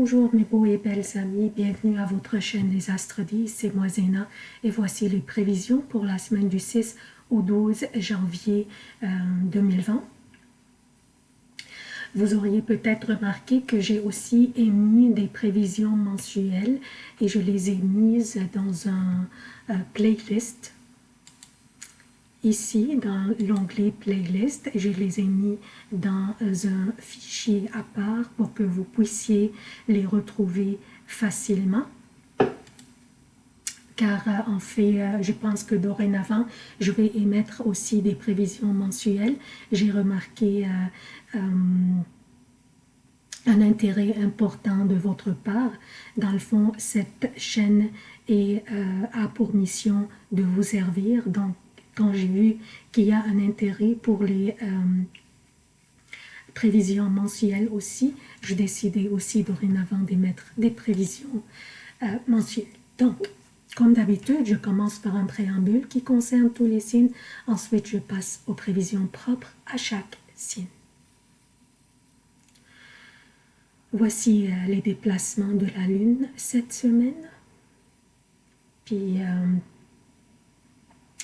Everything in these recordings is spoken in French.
Bonjour mes beaux et belles amis, bienvenue à votre chaîne Les Astres 10, c'est moi Zéna. Et voici les prévisions pour la semaine du 6 au 12 janvier 2020. Euh, Vous auriez peut-être remarqué que j'ai aussi émis des prévisions mensuelles et je les ai mises dans un euh, playlist ici dans l'onglet playlist je les ai mis dans un fichier à part pour que vous puissiez les retrouver facilement car euh, en fait, euh, je pense que dorénavant, je vais émettre aussi des prévisions mensuelles. J'ai remarqué euh, un intérêt important de votre part. Dans le fond, cette chaîne est, a pour mission de vous servir. Donc, quand j'ai vu qu'il y a un intérêt pour les euh, prévisions mensuelles aussi, je décidais aussi dorénavant d'émettre des prévisions euh, mensuelles. Donc, comme d'habitude, je commence par un préambule qui concerne tous les signes. Ensuite, je passe aux prévisions propres à chaque signe. Voici euh, les déplacements de la Lune cette semaine. Puis,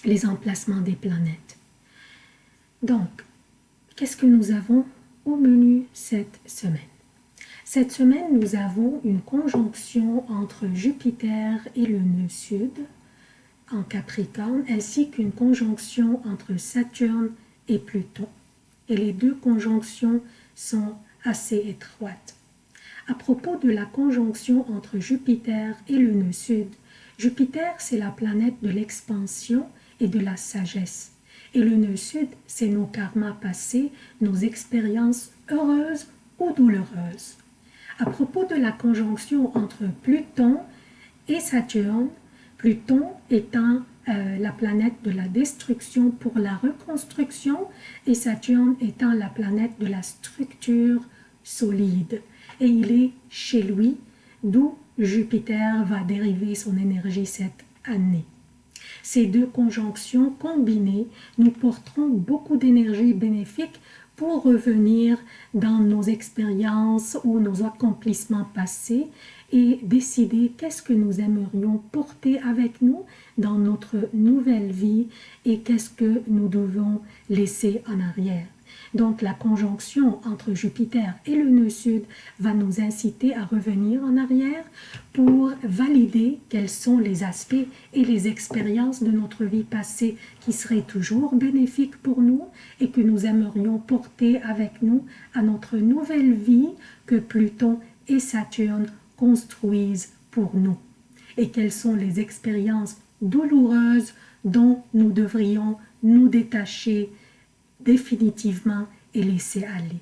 les emplacements des planètes. Donc, qu'est-ce que nous avons au menu cette semaine? Cette semaine, nous avons une conjonction entre Jupiter et le nœud sud en Capricorne, ainsi qu'une conjonction entre Saturne et Pluton. Et les deux conjonctions sont assez étroites. À propos de la conjonction entre Jupiter et le nœud sud, Jupiter, c'est la planète de l'expansion et de la sagesse. Et le nœud sud, c'est nos karmas passés, nos expériences heureuses ou douloureuses. À propos de la conjonction entre Pluton et Saturne, Pluton étant euh, la planète de la destruction pour la reconstruction et Saturne étant la planète de la structure solide. Et il est chez lui, d'où Jupiter va dériver son énergie cette année. Ces deux conjonctions combinées nous porteront beaucoup d'énergie bénéfique pour revenir dans nos expériences ou nos accomplissements passés et décider qu'est-ce que nous aimerions porter avec nous dans notre nouvelle vie et qu'est-ce que nous devons laisser en arrière. Donc la conjonction entre Jupiter et le nœud sud va nous inciter à revenir en arrière pour valider quels sont les aspects et les expériences de notre vie passée qui seraient toujours bénéfiques pour nous et que nous aimerions porter avec nous à notre nouvelle vie que Pluton et Saturne construisent pour nous. Et quelles sont les expériences douloureuses dont nous devrions nous détacher définitivement et laisser aller?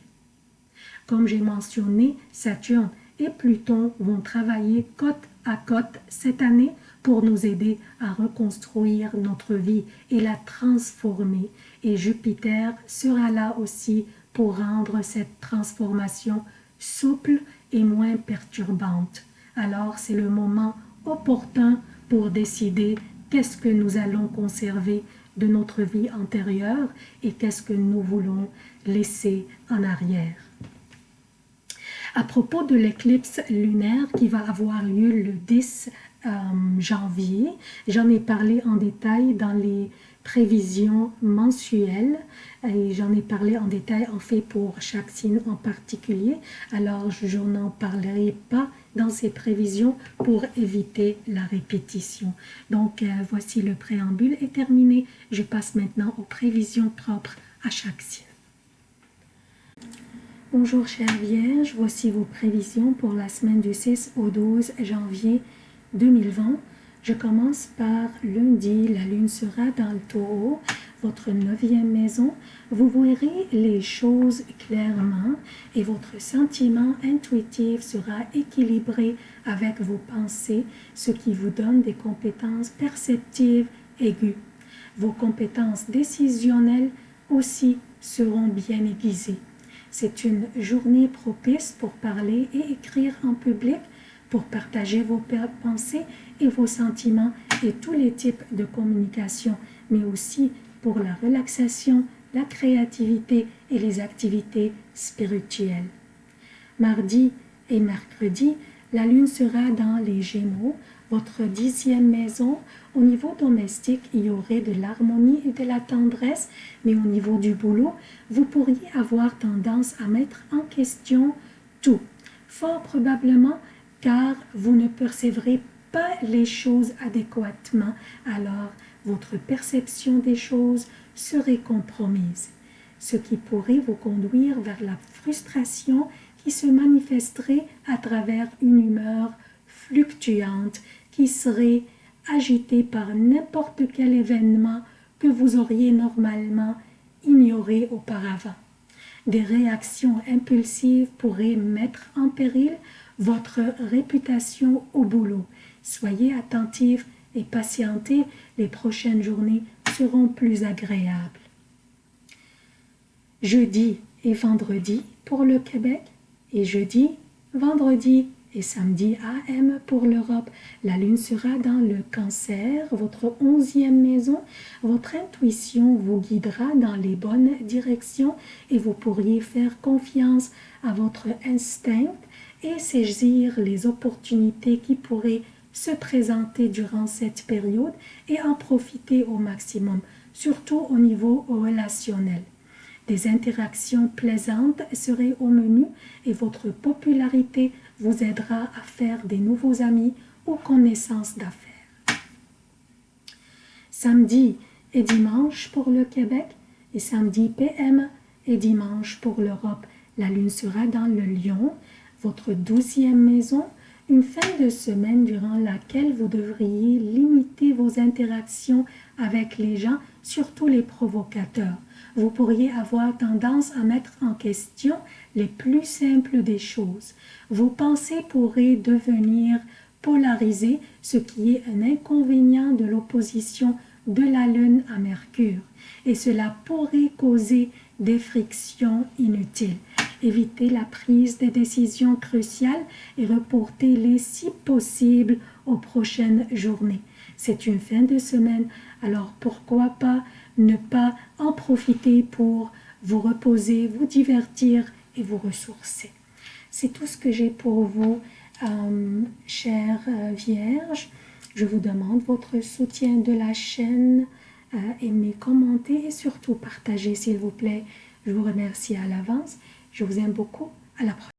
Comme j'ai mentionné, Saturne et Pluton vont travailler côte à côte cette année pour nous aider à reconstruire notre vie et la transformer. Et Jupiter sera là aussi pour rendre cette transformation souple moins perturbante. Alors c'est le moment opportun pour décider qu'est-ce que nous allons conserver de notre vie antérieure et qu'est-ce que nous voulons laisser en arrière. À propos de l'éclipse lunaire qui va avoir lieu le 10 euh, janvier, j'en ai parlé en détail dans les prévisions mensuelles. Et j'en ai parlé en détail en fait pour chaque signe en particulier. Alors je n'en parlerai pas dans ces prévisions pour éviter la répétition. Donc euh, voici le préambule est terminé. Je passe maintenant aux prévisions propres à chaque signe. Bonjour chère Vierge, voici vos prévisions pour la semaine du 6 au 12 janvier 2020 je commence par lundi, la lune sera dans le taureau, votre neuvième maison. Vous verrez les choses clairement et votre sentiment intuitif sera équilibré avec vos pensées, ce qui vous donne des compétences perceptives aiguës. Vos compétences décisionnelles aussi seront bien aiguisées. C'est une journée propice pour parler et écrire en public, pour partager vos pensées et vos sentiments et tous les types de communication, mais aussi pour la relaxation, la créativité et les activités spirituelles. Mardi Et mercredi, la lune sera dans les Gémeaux, votre dixième maison. Au niveau domestique, il y aurait de l'harmonie et de la tendresse, mais au niveau du boulot, vous pourriez avoir tendance à mettre en question tout. Fort probablement car vous ne percevrez pas les choses adéquatement, alors votre perception des choses serait compromise, ce qui pourrait vous conduire vers la frustration qui se manifesterait à travers une humeur fluctuante qui serait agitée par n'importe quel événement que vous auriez normalement ignoré auparavant. Des réactions impulsives pourraient mettre en péril votre réputation au boulot. Soyez attentifs et patientez, les prochaines journées seront plus agréables. Jeudi et vendredi pour le Québec et jeudi, vendredi et samedi AM pour l'Europe. La lune sera dans le cancer, votre onzième maison. Votre intuition vous guidera dans les bonnes directions et vous pourriez faire confiance à votre instinct et saisir les opportunités qui pourraient se présenter durant cette période et en profiter au maximum, surtout au niveau relationnel. Des interactions plaisantes seraient au menu et votre popularité vous aidera à faire des nouveaux amis ou connaissances d'affaires. Samedi et dimanche pour le Québec et samedi PM et dimanche pour l'Europe. La lune sera dans le lion, votre douzième maison, une fin de semaine durant laquelle vous devriez limiter vos interactions avec les gens, surtout les provocateurs. Vous pourriez avoir tendance à mettre en question les plus simples des choses. Vos pensées pourraient devenir polarisées, ce qui est un inconvénient de l'opposition de la Lune à Mercure, et cela pourrait causer des frictions inutiles. Évitez la prise des décisions cruciales et reportez-les si possible aux prochaines journées. C'est une fin de semaine, alors pourquoi pas ne pas en profiter pour vous reposer, vous divertir et vous ressourcer. C'est tout ce que j'ai pour vous, euh, chère euh, Vierge. Je vous demande votre soutien de la chaîne, euh, aimez, commentez et surtout partagez s'il vous plaît. Je vous remercie à l'avance. Je vous aime beaucoup. À la prochaine.